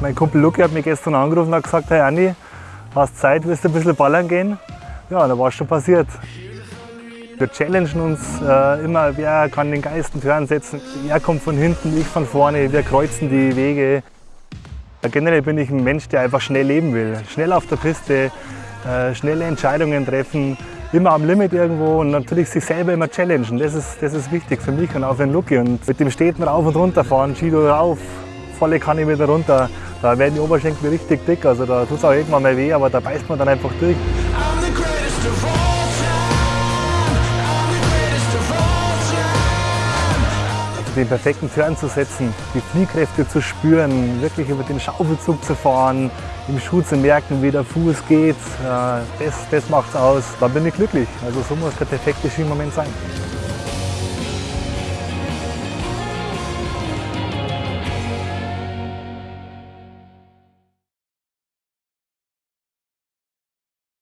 Mein Kumpel Luki hat mich gestern angerufen und gesagt, hey Andi, hast Zeit, willst du ein bisschen ballern gehen? Ja, da war es schon passiert. Wir challengen uns äh, immer, wer kann den geilsten Turn setzen. Er kommt von hinten, ich von vorne, wir kreuzen die Wege. Generell bin ich ein Mensch, der einfach schnell leben will. Schnell auf der Piste, äh, schnelle Entscheidungen treffen, immer am Limit irgendwo und natürlich sich selber immer challengen. Das ist, das ist wichtig für mich und auch für den Lucky. Und mit dem Städten rauf und runter fahren, Skido rauf, volle Kanne wieder runter. Da werden die Oberschenkel richtig dick, also da tut es auch irgendwann mal weh, aber da beißt man dann einfach durch. den perfekten Turn zu setzen, die Fliehkräfte zu spüren, wirklich über den Schaufelzug zu fahren, im Schuh zu merken, wie der Fuß geht, äh, das, das macht's aus. Da bin ich glücklich. Also so muss der perfekte Skimoment sein.